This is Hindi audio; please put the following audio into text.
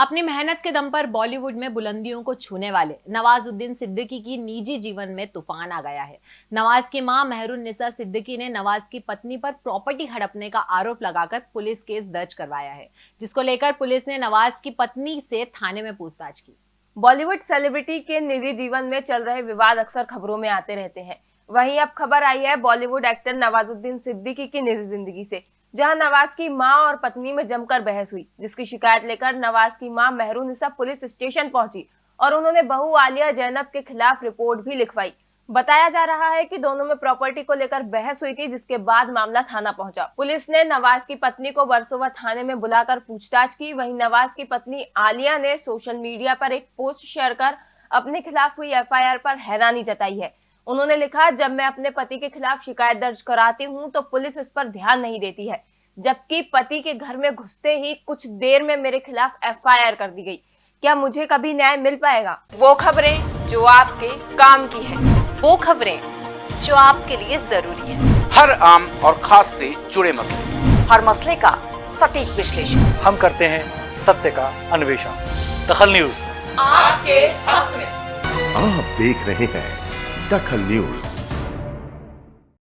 अपनी मेहनत के दम पर बॉलीवुड में बुलंदियों को छूने वाले नवाजुद्दीन सिद्दीकी की निजी जीवन में तूफ़ान आ गया है। नवाज़ की माँ मेहरून निसा सिद्दीकी ने नवाज़ की पत्नी पर प्रॉपर्टी हड़पने का आरोप लगाकर पुलिस केस दर्ज करवाया है, जिसको लेकर पुलिस ने नवाज़ की पत्नी से थाने में पूछताछ की। बॉलीवुड सेलिब्रिटी के निजी जीवन में चल रहे विवाद अक्सर खबरों में आते रहते हैं। वहीं अब खबर आई है बॉलीवुड एक्टर नवाजुद्दीन सिद्दीकी की निजी ज़िंदगी से। जहाँ नवाज़ की माँ और पत्नी में जमकर बहस हुई, जिसकी शिकायत लेकर नवाज़ की माँ मेहरून पुलिस स्टेशन पहुँची और उन्होंने बहू आलिया जैनब के खिलाफ रिपोर्ट भी लिखवाई। बताया जा रहा है कि दोनों में प्रॉपर्टी को लेकर बहस हुई थी, जिसके बाद मामला थाना पहुँचा। पुलिस ने नवाज़ की पत्नी को वर्सोवा थाने में बुलाकर पूछताछ की। वहीं नवाज़ की पत्नी आलिया ने सोशल मीडिया पर एक पोस्ट शेयर कर अपने खिलाफ हुई एफआईआर पर हैरानी जताई है। उन्होंने लिखा जब मैं अपने पति के खिलाफ शिकायत दर्ज कराती हूँ तो पुलिस इस पर ध्यान नहीं देती है। जबकि पति के घर में घुसते ही कुछ देर में मेरे खिलाफ एफआईआर कर दी गई। क्या मुझे कभी न्याय मिल पाएगा? वो खबरें जो आपके काम की है। वो खबरें जो आपके लिए ज़रूरी है। हर आम और खास से जुड़े मसले। हर मसले का सटीक विश्लेषण। हम करते हैं सत्य का अन्वेषण। दखल न्यूज़। आपके हक में। आप देख रहे हैं दखल न्यूज़